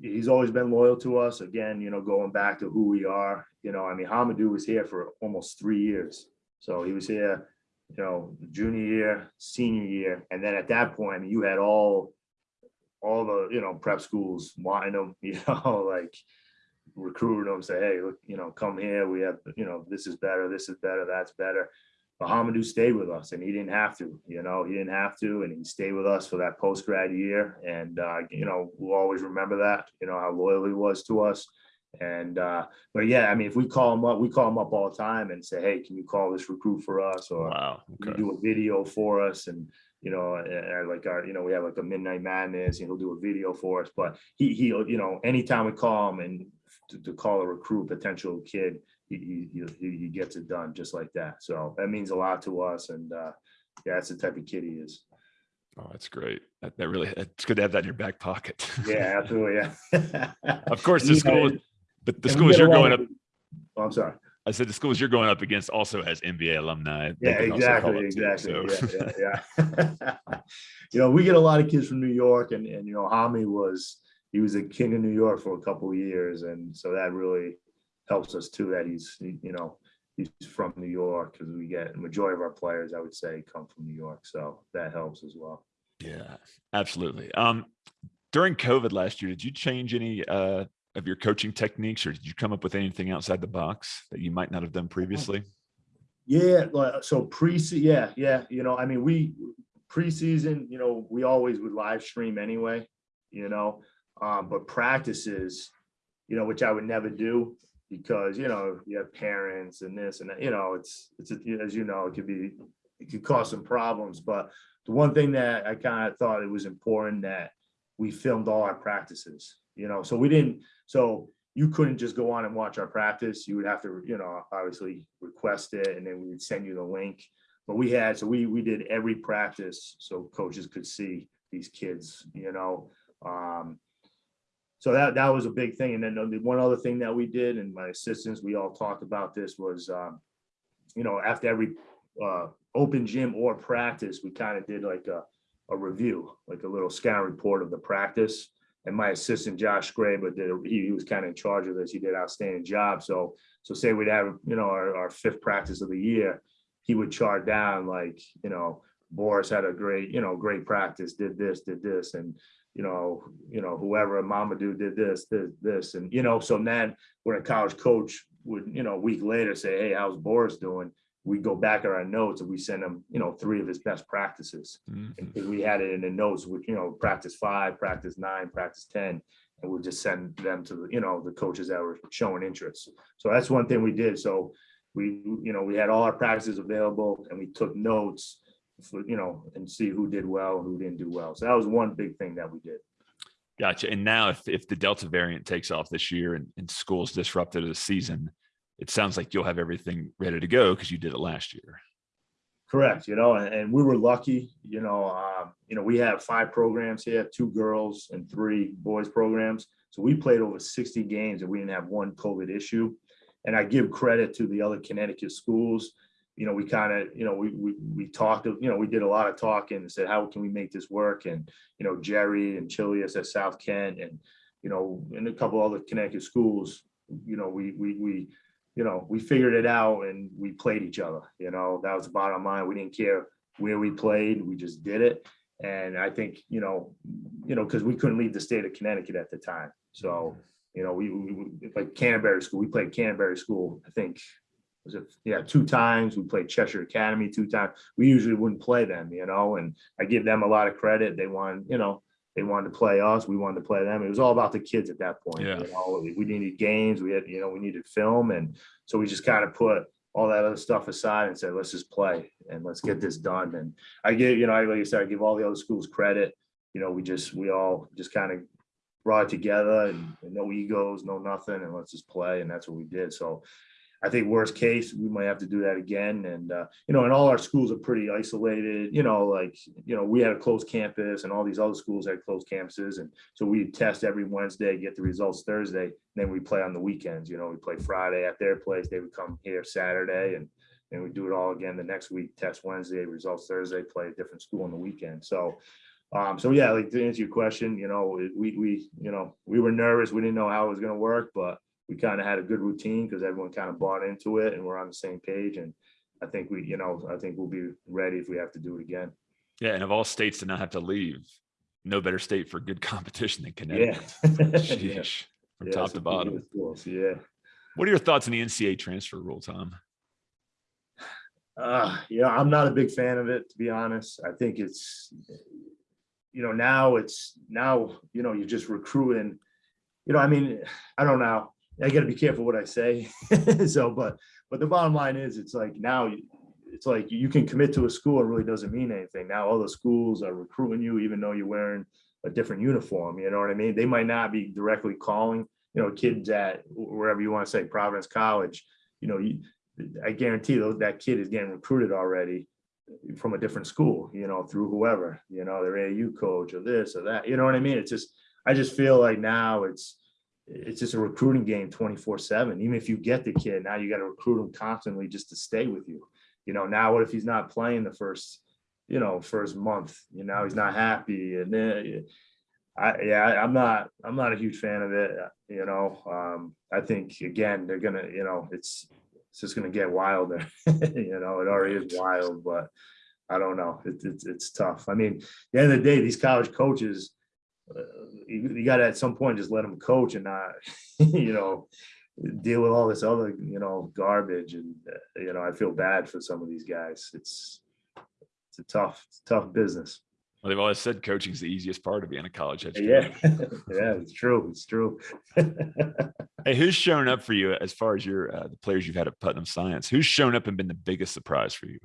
S5: he's always been loyal to us. Again, you know, going back to who we are. You know, I mean, Hamidou was here for almost three years, so he was here, you know, junior year, senior year, and then at that point, I mean, you had all all the you know prep schools wanting them, you know, like recruiting them, say, hey, look, you know, come here. We have, you know, this is better, this is better, that's better. Bahamadou stayed with us and he didn't have to, you know, he didn't have to, and he stayed with us for that post grad year. And, uh, you know, we'll always remember that, you know, how loyal he was to us. And, uh, but yeah, I mean, if we call him up, we call him up all the time and say, Hey, can you call this recruit for us? Or
S1: wow,
S5: okay. do a video for us? And, you know, and like our, you know, we have like a midnight madness and he'll do a video for us, but he, he, you know, anytime we call him and to, to call a recruit potential kid, he, he, he gets it done just like that. So that means a lot to us. And uh, yeah, that's the type of kid he is.
S1: Oh, that's great. That, that really, it's good to have that in your back pocket.
S5: Yeah, absolutely. Yeah.
S1: of course, the school, but the schools you're going up.
S5: Oh, I'm sorry.
S1: I said the schools you're going up against also has NBA alumni.
S5: Yeah, exactly, exactly. Too, so. Yeah, yeah, yeah. you know, we get a lot of kids from New York, and and you know, Hami was he was a king of New York for a couple of years, and so that really helps us too that he's you know he's from New York because we get a majority of our players I would say come from New York, so that helps as well.
S1: Yeah, absolutely. Um, during COVID last year, did you change any uh, of your coaching techniques, or did you come up with anything outside the box that you might not have done previously?
S5: Yeah, so pre yeah, yeah. You know, I mean, we preseason, you know, we always would live stream anyway, you know, um, but practices, you know, which I would never do because, you know, you have parents and this and that, you know, it's, it's, as you know, it could be, it could cause some problems, but the one thing that I kind of thought it was important that we filmed all our practices, you know, so we didn't, so you couldn't just go on and watch our practice. You would have to, you know, obviously request it and then we would send you the link. But we had, so we, we did every practice so coaches could see these kids, you know. Um, so that, that was a big thing. And then the one other thing that we did and my assistants, we all talked about this was, um, you know, after every uh, open gym or practice, we kind of did like a, a review, like a little scan report of the practice. And my assistant Josh Graber did, he, he was kind of in charge of this. He did an outstanding job. So, so say we'd have, you know, our, our fifth practice of the year, he would chart down like, you know, Boris had a great, you know, great practice, did this, did this, and you know, you know, whoever Mamadou did this, this, this, and you know, so then when a college coach would, you know, a week later say, hey, how's Boris doing? We go back at our notes and we send him, you know, three of his best practices.
S1: Mhm.
S5: And we had it in the notes, which, you know, practice five, practice nine, practice ten. And we'll just send them to the, you know, the coaches that were showing interest. So that's one thing we did. So we, you know, we had all our practices available and we took notes for, you know, and see who did well, and who didn't do well. So that was one big thing that we did.
S1: Gotcha. And now if, if the Delta variant takes off this year and, and school's disrupted the season, it sounds like you'll have everything ready to go because you did it last year.
S5: Correct, you know, and, and we were lucky, you know, um, you know, we have five programs here, two girls and three boys programs. So we played over sixty games and we didn't have one COVID issue. And I give credit to the other Connecticut schools. You know, we kind of, you know, we, we, we talked, you know, we did a lot of talking and said, how can we make this work? And, you know, Jerry and Chillious at South Kent and, you know, and a couple other Connecticut schools, you know, we, we, we, you know, we figured it out and we played each other, you know, that was the bottom line. We didn't care where we played, we just did it. And I think, you know, you know, because we couldn't leave the state of Connecticut at the time. So, you know, we, we, we- like Canterbury School, we played Canterbury School, I think, was it, yeah, two times. We played Cheshire Academy two times. We usually wouldn't play them, you know, and I give them a lot of credit. They wanted, you know, they wanted to play us, we wanted to play them. It was all about the kids at that point.
S1: Yeah.
S5: You know, we needed games, we had, you know, we needed film. And so we just kind of put all that other stuff aside and said, let's just play and let's get this done. And I give, you know, I- like I said, I give all the other schools credit. You know, we just, we all just kind of brought it together and and no egos, no nothing, and let's just play. And that's what we did. So I think worst case, we might have to do that again. And, uh, you know, and all our schools are pretty isolated, you know, like, you know, we had a closed campus and all these other schools had closed campuses. And so we test every Wednesday, get the results Thursday, then we play on the weekends, you know, we play Friday at their place, they would come here Saturday and and we do it all again the next week, test Wednesday, results Thursday, play a different school on the weekend. So, um, so yeah, like to answer your question, you know, we, we, you know, we were nervous. We didn't know how it was gonna work, but we kind of had a good routine because everyone kind of bought into it and we're on the same page. And I think we, you know, I think we'll be ready if we have to do it again.
S1: Yeah. And of all states to not have to leave, no better state for good competition than Connecticut.
S5: Yeah.
S1: Sheesh, From
S5: Yeah,
S1: top to bottom.
S5: Yeah.
S1: What are your thoughts on the NCAA transfer rule, Tom?
S5: Uh, yeah, I'm not a big fan of it, to be honest. I think it's, you know, now it's, now, you know, you're just recruiting. You know, I mean, I don't know. I gotta be careful what I say. So, but, but the bottom line is, it's like now, it's like you can commit to a school, it really doesn't mean anything. Now all the schools are recruiting you, even though you're wearing a different uniform, you know what I mean? They might not be directly calling, you know, kids at wherever you want to say, Providence College, you know, you, I guarantee that kid is getting recruited already from a different school, you know, through whoever, you know, their AU coach or this or that, you know what I mean? It's just, I just feel like now it's, it's just a recruiting game twenty-four seven. Even if you get the kid, now you got to recruit him constantly just to stay with you. You know, now what if he's not playing the first, you know, first month, you know, he's not happy and then I, yeah, I'm not, I'm not a huge fan of it, you know, um, I think again, they're gonna, you know, it's, it's just gonna get wilder, you know, it already is wild, but I don't know, it's, it's, it's tough. I mean, the end of the day, these college coaches, uh, you, you gotta at some point just let them coach and not, you know, deal with all this other, you know, garbage and, uh, you know, I feel bad for some of these guys. It's, it's a tough, tough business.
S1: Well, they've always said coaching is the easiest part of being a college educator.
S5: Yeah, yeah, it's true. It's true.
S1: Hey, who's shown up for you as far as your uh, the players you've had at Putnam Science? Who's shown up and been the biggest surprise for you?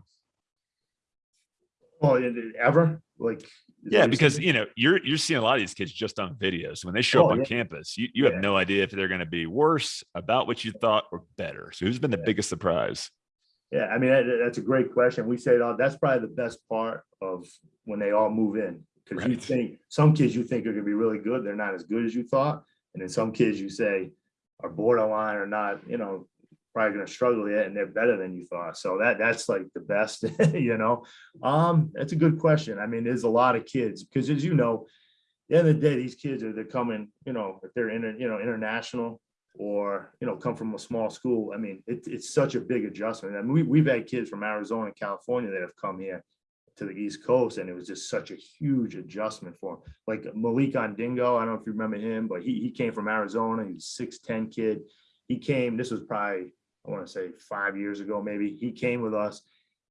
S5: well, it- ever like.
S1: Yeah, because you know you're you're seeing a lot of these kids just on videos. When they show
S5: Oh,
S1: up on
S5: yeah.
S1: campus, you, you have
S5: Yeah.
S1: no idea if they're going to be worse about what you thought or better. So who's been the
S5: Yeah.
S1: biggest surprise?
S5: Yeah, I mean, that, that's a great question. We say that's probably the best part of when they all move in. Cause you think, some kids you think are gonna be really good, they're not as good as you thought. And then some kids you say are borderline or not, you know, probably gonna struggle yet and they're better than you thought. So that, that's like the best, you know? Um, that's a good question. I mean, there's a lot of kids, because as you know, the end of the day, these kids are, they're coming, you know, if they're in, you know, international or, you know, come from a small school. I mean, it, it's such a big adjustment. I mean, we, we've had kids from Arizona and California that have come here to the East Coast, and it was just such a huge adjustment for them. Like Malik Ondingo, I don't know if you remember him, but he, he came from Arizona. He was six ten kid. He came, this was probably, I want to say five years ago, maybe. He came with us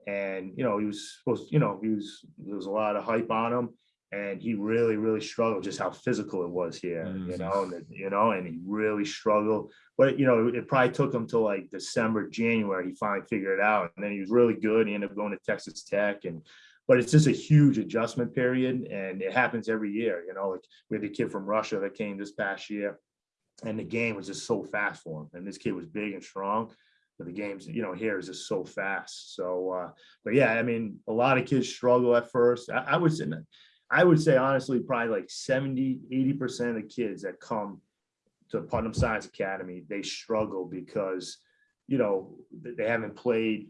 S5: and, you know, he was supposed, you know, he was, there was a lot of hype on him. And he really, really struggled just how physical it was here, you
S1: Mhm.
S5: know, and, you know, and he really struggled. But, you know, it probably took him till like December, January, he finally figured it out. And then he was really good. He ended up going to Texas Tech and, but it's just a huge adjustment period and it happens every year, you know, like we had the kid from Russia that came this past year. And the game was just so fast for him. And this kid was big and strong. But the games, you know, here is just so fast. So, uh, but yeah, I mean, a lot of kids struggle at first. I, I would say, I would say honestly, probably like 70, 80% of the kids that come to Putnam Science Academy, they struggle because, you know, they haven't played,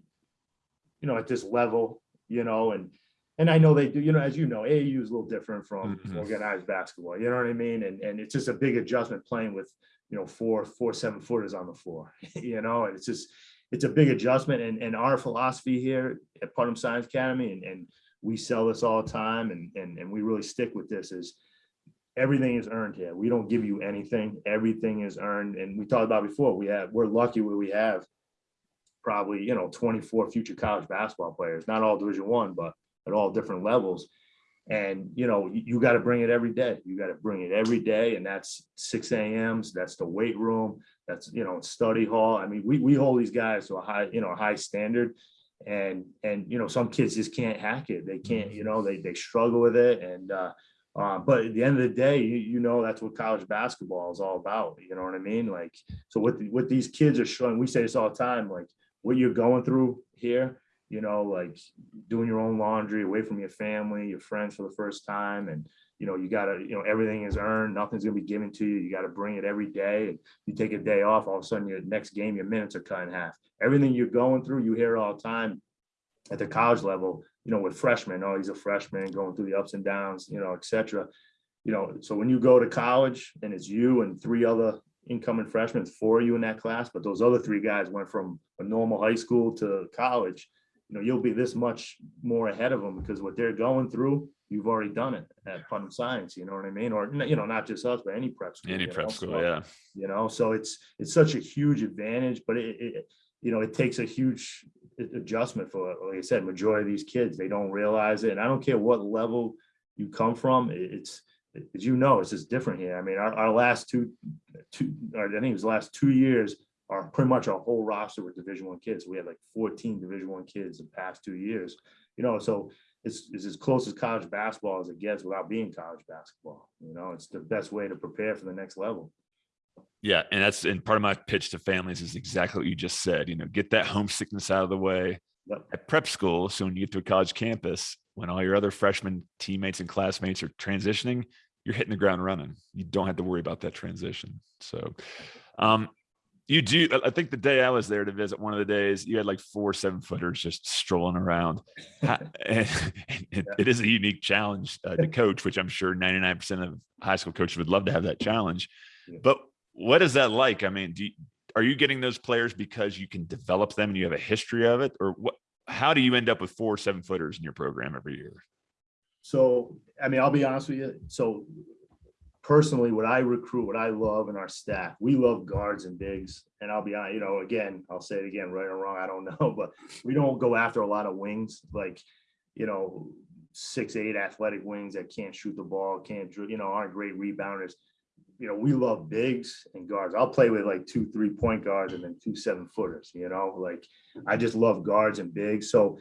S5: you know, at this level, you know, and, and I know they do, you know, as you know, AAU is a little different from
S1: Mhm.
S5: organized basketball, you know what I mean? And, and it's just a big adjustment playing with, you know, four, four, seven footers on the floor, you know, and it's just, it's a big adjustment and, and our philosophy here at Putnam Science Academy and, and we sell this all the time and, and, and we really stick with this is everything is earned here. We don't give you anything. Everything is earned. And we talked about before, we have, we're lucky where we have probably, you know, 24 future college basketball players, not all division one, but at all different levels. And, you know, you, got to bring it every day. You got to bring it every day. And that's six AMs, that's the weight room, that's, you know, study hall. I mean, we, we hold these guys to a high, you know, high standard. And, and, you know, some kids just can't hack it. They can't, you know, they, they struggle with it. And, uh, uh, but at the end of the day, you, you know, that's what college basketball is all about. You know what I mean? Like, so what, the- what these kids are showing, we say this all the time, like what you're going through here, you know, like doing your own laundry away from your family, your friends for the first time. And, you know, you gotta, you know, everything is earned. Nothing's gonna be given to you. You gotta bring it every day. And you take a day off, all of a sudden your next game, your minutes are cut in half. Everything you're going through, you hear all the time at the college level, you know, with freshmen, oh, he's a freshman going through the ups and downs, you know, et cetera. You know, so when you go to college and it's you and three other incoming freshmen, four of you in that class, but those other three guys went from a normal high school to college. You know, you'll be this much more ahead of them because what they're going through, you've already done it at Putnam Science, you know what I mean? Or, you know, not just us, but any prep school.
S1: Any prep
S5: know?
S1: school,
S5: So,
S1: yeah.
S5: you know so it's it's such a huge advantage but it, it you know it takes a huge adjustment for like i said majority of these kids they don't realize it and i don't care what level you come from it- it's as you know it's just different here i mean our, our last two two or i think it was the last two years are pretty much our whole roster with division one kids we had like 14 division one kids the past two years you know so it's, it's as close as college basketball as it gets without being college basketball you know it's the best way to prepare for the next level
S1: Yeah, and that's and part of my pitch to families is exactly what you just said. You know, get that homesickness out of the way
S5: Yep.
S1: at prep school. So when you get to a college campus, when all your other freshman teammates and classmates are transitioning, you're hitting the ground running. You don't have to worry about that transition. So, um, you do. I- think the day I was there to visit, one of the days you had like four seven footers just strolling around. And it, it is a unique challenge uh, to coach, which I'm sure 99% of high school coaches would love to have that challenge. But what is that like? I mean, do you, are you getting those players because you can develop them and you have a history of it, or what? How do you end up with four seven footers in your program every year?
S5: So, I mean, I'll be honest with you. So personally, what I recruit, what I love in our staff, we love guards and bigs. And I'll be honest, you know, again, I'll say it again, right or wrong, I don't know, but we don't go after a lot of wings. Like, you know, six, eight athletic wings that can't shoot the ball, can't, you know, aren't great rebounders. You know, we love bigs and guards. I'll play with like two, three point guards and then two seven footers, you know, like I just love guards and bigs. So,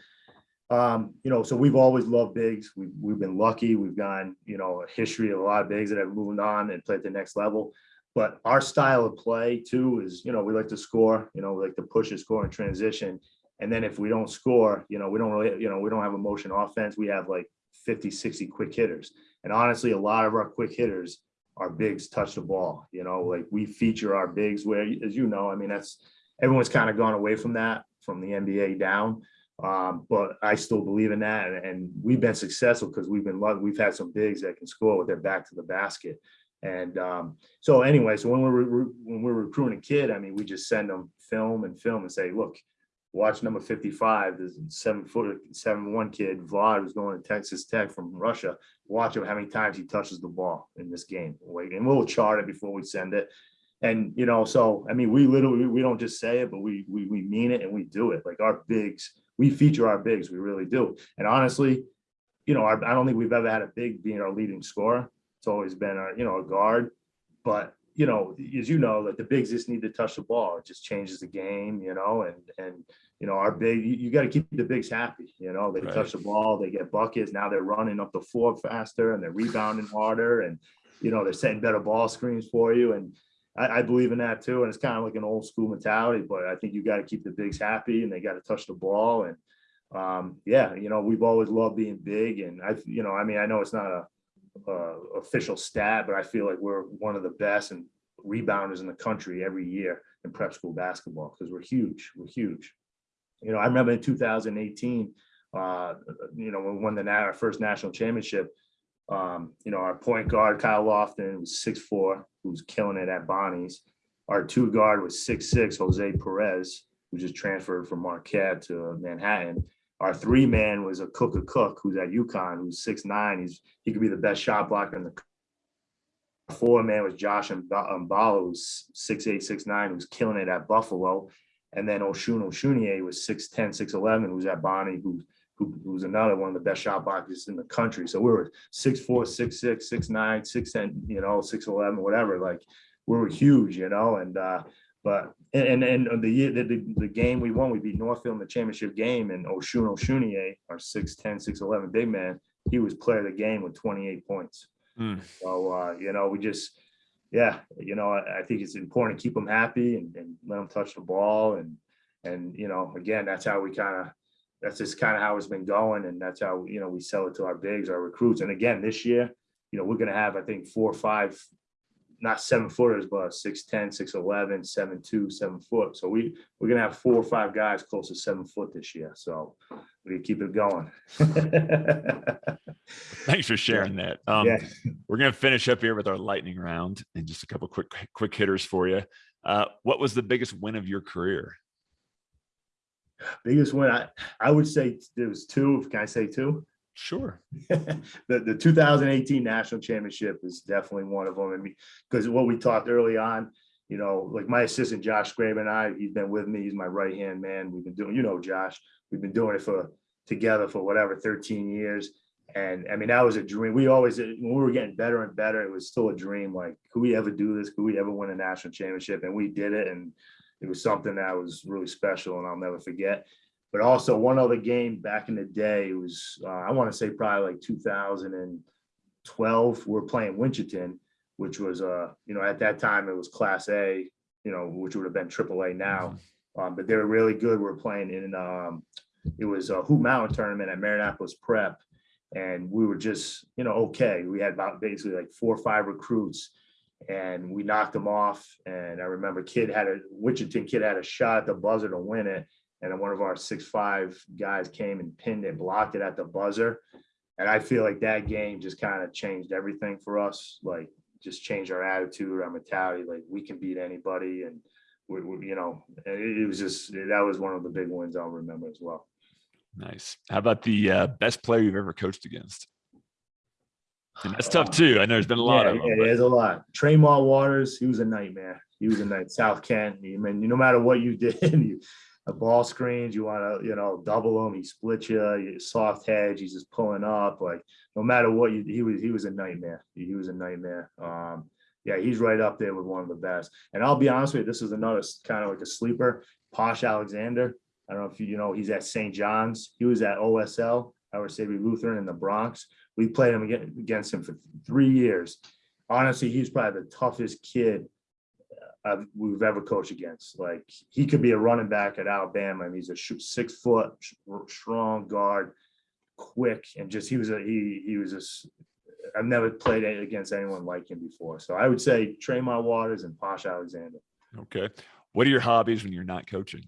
S5: um, you know, so we've always loved bigs. We've, we've been lucky. We've gone, you know, a history of a lot of bigs that have moved on and played at the next level. But our style of play too is, you know, we like to score, you know, we like to push and score in transition. And then if we don't score, you know, we don't really, you know, we don't have a motion offense. We have like 50, 60 quick hitters. And honestly, a lot of our quick hitters our bigs touch the ball, you know, like we feature our bigs where, as you know, I mean, that's, everyone's kind of gone away from that from the NBA down. Um, but I still believe in that. And, and we've been successful because we've been lucky. We've had some bigs that can score with their back to the basket. And um, so anyway, so when we're re- when we're recruiting a kid, I mean, we just send them film and film and say, look, watch number 55, this seven foot, seven one kid, Vlad, who's going to Texas Tech from Russia. Watch him how many times he touches the ball in this game. And we'll chart it before we send it. And you know, so I mean, we literally we don't just say it, but we we we mean it and we do it. Like our bigs, we feature our bigs, we really do. And honestly, you know, our, I don't think we've ever had a big being our leading scorer. It's always been our, you know, a guard. But you know, as you know, like the bigs just need to touch the ball. It just changes the game, you know, and and you know, our big, you, you got to keep the bigs happy. You know, they
S1: Right.
S5: touch the ball, they get buckets. Now they're running up the floor faster and they're rebounding harder, and you know, they're setting better ball screens for you. And I, I believe in that too. And it's kind of like an old school mentality, but I think you got to keep the bigs happy and they got to touch the ball. And um, yeah, you know, we've always loved being big. And I, you know, I mean, I know it's not a, official stat, but I feel like we're one of the best and rebounders in the country every year in prep school basketball because we're huge. We're huge. You know, I remember in 2018, uh, you know, when we won the our first national championship, um, you know, our point guard Kyle Lofton was six four, who was killing it at Bonnie's. Our two guard was six six, Jose Perez, who just transferred from Marquette to Manhattan. Our three man was Akok Akok, who's at UConn, who's six nine. He's he could be the best shot blocker in the four man was Josh Mballa, who's six eight, six nine, who's killing it at Buffalo. And then Osun Osunniyi was 6'10, 6'11, who's at Bonnie, who, who who's another one of the best shot blockers in the country. So we were 6'4, 6'6, 6'9, 6'10, you know, 6'11, whatever. Like we were huge, you know, and uh, but and and and the year the, the, the game we won, we beat Northfield in the championship game, and Osun Osunniyi, our 6'10, 6'11 big man, he was player of the game with 28 points.
S1: Hmm.
S5: So uh, you know, we just yeah, you know, I, I think it's important to keep them happy and, and let them touch the ball and and you know, again, that's how we kind of that's just kind of how it's been going, and that's how you know we sell it to our bigs, our recruits. And again, this year, you know, we're gonna have I think four or five, not seven footers, but 6'10, 6'11, 7'2, seven foot. So we we're gonna have four or five guys close to seven foot this year. So we keep it going.
S1: Thanks for sharing that. Um,
S5: yeah.
S1: We're going to finish up here with our lightning round and just a couple quick quick hitters for you. Uh, what was the biggest win of your career?
S5: Biggest win, I, I would say there was two. Can I say two?
S1: Sure.
S5: the, the 2018 national championship is definitely one of them. I mean, because what we talked early on, you know, like my assistant Josh Graber and I, he's been with me. He's my right hand man. We've been doing, you know, Josh, we've been doing it for together for whatever 13 years. And I mean, that was a dream. We always, when we were getting better and better, it was still a dream. Like, could we ever do this? Could we ever win a national championship? And we did it. And it was something that was really special and I'll never forget. But also one other game back in the day it was, uh, I want to say probably like 2012, we we're playing Winchendon, which was, uh, you know, at that time it was class A, you know, which would have been triple A now. Um, but they were really good. We are playing in, um, it was a Hoop Mountain tournament at Marianapolis Prep. And we were just, you know, okay. We had about basically like four or five recruits and we knocked them off. And I remember kid had a Wichita kid had a shot at the buzzer to win it. And one of our six five guys came and pinned it, blocked it at the buzzer. And I feel like that game just kind of changed everything for us. Like just changed our attitude, our mentality. Like we can beat anybody, and we, we you know, it, was just that was one of the big wins I'll remember as well.
S1: Nice. How about the uh, best player you've ever coached against? And that's tough too. I know there's been a lot
S5: yeah,
S1: of them.
S5: yeah,
S1: but-
S5: there's a lot. Tremont Waters, he was a nightmare. He was a night South Kent. I mean, no matter what you did, you, a ball screens, you want to, you know, double him, he splits you, you soft hedge, he's just pulling up, like, no matter what you, he was, he was a nightmare. He he was a nightmare. Um, yeah, he's right up there with one of the best. And I'll be honest with you, this is another kind of like a sleeper, Posh Alexander. I don't know if you, you know, he's at St. John's. He was at OSL, Our Saviour Lutheran in the Bronx. We played him against, against him for three years. Honestly, he's probably the toughest kid I've, we've ever coached against. Like he could be a running back at Alabama, and he's a six foot strong guard, quick, and just he was a he he was just. I've never played against anyone like him before, so I would say Tremont Waters and Posh Alexander.
S1: Okay. What are your hobbies when you're not coaching?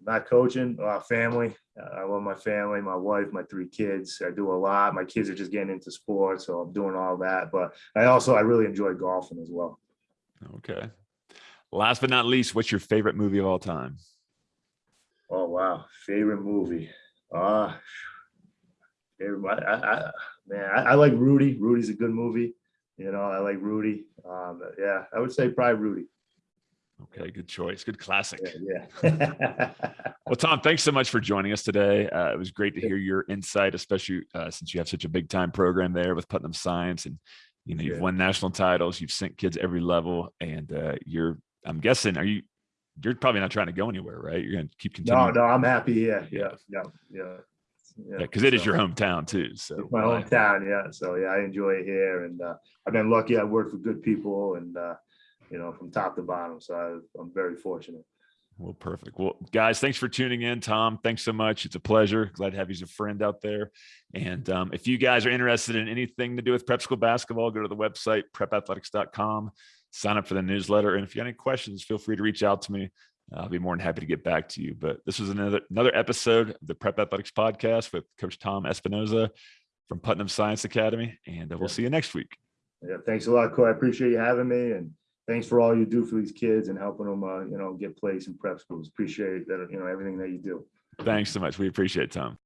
S5: Not coaching, uh, family. Uh, I love my family, my wife, my three kids. I do a lot. My kids are just getting into sports, so I'm doing all that. But I also I really enjoy golfing as well.
S1: Okay. Last but not least, what's your favorite movie of all time?
S5: Oh wow, favorite movie. Uh favorite, I, I, man, I, I like Rudy. Rudy's a good movie. You know, I like Rudy. Um, yeah, I would say probably Rudy.
S1: Okay, good choice. Good classic.
S5: Yeah. yeah.
S1: Well, Tom, thanks so much for joining us today. Uh, it was great to hear your insight, especially uh, since you have such a big time program there with Putnam Science, and you know you've
S5: Yeah.
S1: won national titles, you've sent kids every level, and uh, you're. I'm guessing, are you? You're probably not trying to go anywhere, right? You're going to keep continuing.
S5: no, no, I'm happy. Yeah,
S1: Yeah.
S5: yeah, yeah, yeah.
S1: Yeah, because it is
S5: so-
S1: your hometown too. So
S5: It's my hometown, yeah. So yeah, I enjoy it here, and uh, I've been lucky. I worked for good people, and uh, you know, from top to bottom. So I, I'm very fortunate.
S1: Well, perfect. Well, guys, thanks for tuning in. Tom, thanks so much. It's a pleasure. Glad to have you as a friend out there. And um, if you guys are interested in anything to do with prep school basketball, go to the website, prepathletics.com, sign up for the newsletter. And if you got any questions, feel free to reach out to me. I'll be more than happy to get back to you. But this was another another episode of the Prep Athletics podcast with Coach Tom Espinosa from Putnam Science Academy. And uh, we'll
S5: Yeah.
S1: see you next week.
S5: Yeah, thanks a lot, Corey. I appreciate you having me, and thanks for all you do for these kids and helping them, uh, you know, get placed in prep schools. Appreciate that, you know, everything that you do.
S1: Thanks so much. We appreciate it, Tom.